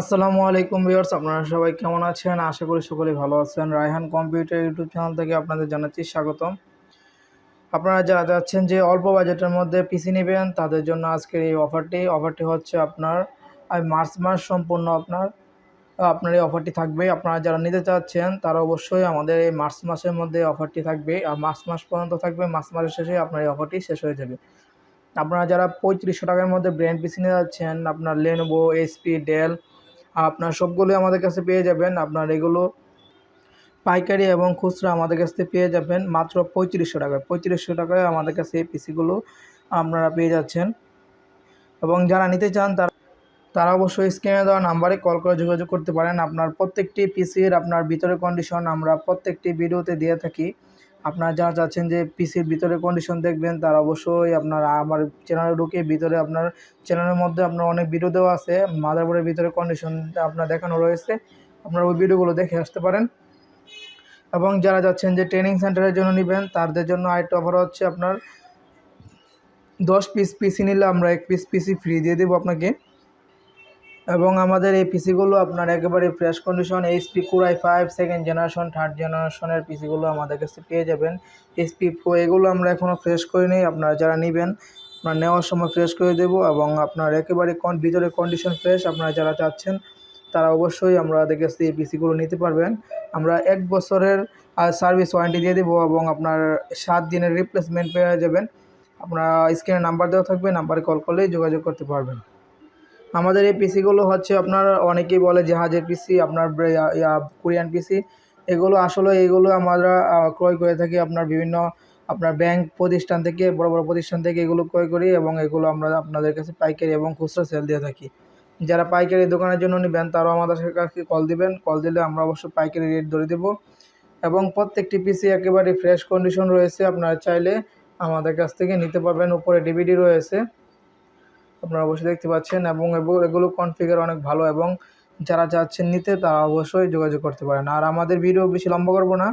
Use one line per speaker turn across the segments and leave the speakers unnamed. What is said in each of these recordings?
আসসালামু আলাইকুম ভিউয়ার্স, আপনারা সবাই কেমন আছেন? আশা করি সকলেই ভালো আছেন। রায়হান কম্পিউটার ইউটিউব চ্যানেল থেকে আপনাদের জানাচ্ছি স্বাগতম। আপনারা যারা যাচ্ছেন যে অল্প বাজেটের মধ্যে পিসি নেবেন, তাদের জন্য আজকের এই অফারটি। অফারটি হচ্ছে আপনার মার্চ মাস সম্পূর্ণ আপনার আপনার এই অফারটি থাকবে। আপনারা যারা নিতে চাচ্ছেন, তারা অবশ্যই আমাদের এই মার্চ মাসের মধ্যে অফারটি থাকবে। আর মার্চ মাস পর্যন্ত থাকবে, মার্চ মাসের শেষে আপনার এই অফারটি শেষ হয়ে যাবে। আপনারা যারা পঁয়ত্রিশশো টাকার মধ্যে ব্র্যান্ড পিসি নিয়ে যাচ্ছেন, আপনার লেনোভো এসপি ডেল আপনার সবগুলোই আমাদের কাছে পেয়ে যাবেন। আপনার এগুলো পাইকারি এবং খুচরা আমাদের কাছ থেকে পেয়ে যাবেন মাত্র পঁয়ত্রিশশো টাকায়। পঁয়ত্রিশশো টাকায় আমাদের কাছে এই পিসিগুলো আপনারা পেয়ে যাচ্ছেন। এবং যারা নিতে চান তারা তারা অবশ্যই স্ক্রিনে দেওয়া নাম্বারে কল করে যোগাযোগ করতে পারেন। আপনার প্রত্যেকটি পিসির আপনার ভিতরে কন্ডিশন আমরা প্রত্যেকটি ভিডিওতে দিয়ে থাকি। আপনারা যারা চাচ্ছেন যে পিসির ভিতরে কন্ডিশন দেখবেন, তারা অবশ্যই আপনার আমার চ্যানেলে ঢুকে ভিতরে আপনার চ্যানেলের মধ্যে আপনার অনেক ভিডিও দেওয়া আছে। মাদারবোর্ডের ভিতরে কন্ডিশন আপনার দেখানো রয়েছে। আপনারা ওই ভিডিওগুলো দেখে আসতে পারেন। এবং যারা যাচ্ছেন যে ট্রেনিং সেন্টারের জন্য নেবেন, তাদের জন্য আরেকটা অফার হচ্ছে আপনার দশ পিস পিসি নিলে আমরা এক পিস পিসি ফ্রি দিয়ে দেবো আপনাকে। এবং আমাদের এই পিসিগুলো আপনার একেবারে fresh condition HP core i five second generation third জেনারেশনের পিসিগুলো আমাদের কাছে পেয়ে যাবেন। এইচপি প্রো এগুলো আমরা এখনও ফ্রেশ করে নিই, আপনারা যারা নেবেন, আপনার নেওয়ার সময় ফ্রেশ করে দেবো এবং আপনার একেবারে কন ভিতরে কন্ডিশন ফ্রেশ আপনারা যারা চাচ্ছেন, তারা অবশ্যই আমাদের কাছে এই পিসিগুলো নিতে পারবেন। আমরা এক বছরের সার্ভিস ওয়ারেন্টি দিয়ে দেবো এবং আপনার সাত দিনের রিপ্লেসমেন্ট পেয়ে যাবেন। আপনার স্ক্রিনে নাম্বার দেওয়া থাকবে নাম্বারে কল করলেই যোগাযোগ করতে পারবেন। আমাদের এই পিসিগুলো হচ্ছে আপনার অনেকেই বলে জাহাজের পিসি, আপনার কোরিয়ান পিসি। এগুলো আসলে এগুলো আমরা ক্রয় করে থাকি আপনার বিভিন্ন, আপনার ব্যাংক প্রতিষ্ঠান থেকে, বড় বড় প্রতিষ্ঠান থেকে এগুলো ক্রয় করি এবং এগুলো আমরা আপনাদের কাছে পাইকারি এবং খুচরা সেল দিয়ে থাকি। যারা পাইকারি দোকানের জন্য নেবেন, তারাও আমাদের কাছে কল দিবেন। কল দিলে আমরা অবশ্যই পাইকারি রেট ধরে দেবো। এবং প্রত্যেকটি পিসি একেবারে ফ্রেশ কন্ডিশন রয়েছে। আপনারা চাইলে আমাদের কাছ থেকে নিতে পারবেন। উপরে ডিভিডি রয়েছে। আপনারা অবশ্যই দেখতে পাচ্ছেন এবং এগুলো কনফিগার অনেক ভালো এবং যারা চাচ্ছেন নিতে, তারা অবশ্যই যোগাযোগ করতে পারেন। আর আমাদের ভিডিও বেশি লম্বা করব না।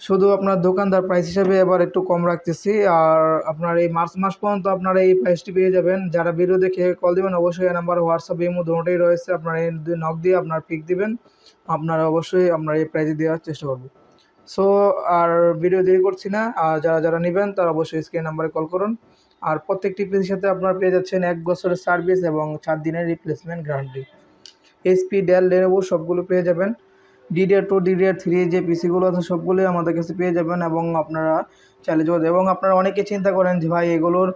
শুধু আপনার দোকানদার প্রাইস হিসাবে এবার একটু কম রাখতেছি। আর আপনার এই মার্চ মাস পর্যন্ত আপনারা এই প্রাইসটি পেয়ে যাবেন। যারা ভিডিও দেখে কল দেবেন, অবশ্যই এই নাম্বার হোয়াটসঅ্যাপ ইমো দুটোই রয়েছে। আপনার এই নক দিয়ে আপনার পিক দিবেন। আপনারা অবশ্যই আপনার এই প্রাইজে দেওয়ার চেষ্টা করব। সো আর ভিডিও দেরি করছি না। আর যারা যারা নেবেন, তারা অবশ্যই স্ক্রিন নাম্বারে কল করুন। আর প্রত্যেকটি পিসির সাথে আপনারা পেয়ে যাচ্ছেন এক বছরের সার্ভিস এবং চার দিনের replacement guarantee HP Dell Lenovo সবগুলো পেয়ে যাবেন। ডিডিআর টু ডিডিআর থ্রি যে পিসিগুলো আছে সবগুলোই আমাদের কাছে পেয়ে যাবেন এবং আপনারা চালিয়ে যাবেন এবং আপনারা অনেকে চিন্তা করেন যে ভাই এগুলোর,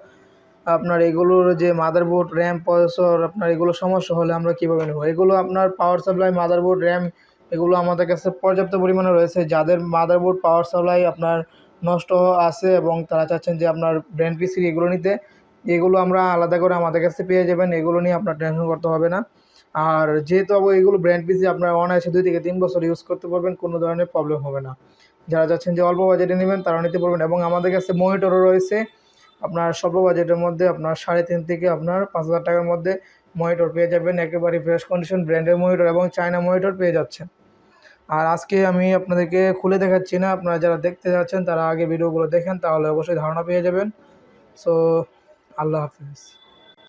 আপনার এগুলোর যে মাদারবোর্ড র্যাম প্রসেসর আপনার এগুলো সমস্যা হলে আমরা কীভাবে নেব? এগুলো আপনার পাওয়ার সাপ্লাই মাদারবোর্ড র্যাম এগুলো আমাদের কাছে পর্যাপ্ত পরিমাণে রয়েছে। যাদের মাদারবোর্ড পাওয়ার সাপ্লাই আপনার নষ্ট আছে এবং তারা চাচ্ছেন যে আপনার ব্র্যান্ড পিসি এগুলো নিতে। এগুলো আমরা আলাদা করে আমাদের কাছে পেয়ে যাবেন, এগুলো নিয়ে আপনার টেনশন করতে হবে না। আর যেহেতু এগুলো ব্র্যান্ড পিসি আপনার অনায়াসে দুই থেকে তিন বছর ইউজ করতে পারবেন, কোনো ধরনের প্রবলেম হবে না। যারা যাচ্ছেন যে অল্প বাজেটে নেবেন তারা নিতে পারবেন এবং আমাদের কাছে মনিটরও রয়েছে। আপনার স্বল্প বাজেটের মধ্যে আপনার সাড়ে তিন থেকে আপনার পাঁচ হাজার টাকার মধ্যে মনিটর পেয়ে যাবেন। একেবারে ফ্রেশ কন্ডিশন ব্র্যান্ডের মনিটর এবং চায়না মনিটর পেয়ে যাচ্ছেন। আর আজকে আমি আপনাদেরকে খুলে দেখাচ্ছি না, আপনারা যারা দেখতে যাচ্ছেন, তারা আগে ভিডিওগুলো দেখেন, তাহলে অবশ্যই ধারণা পেয়ে যাবেন। সো আল্লাহ হাফিজ।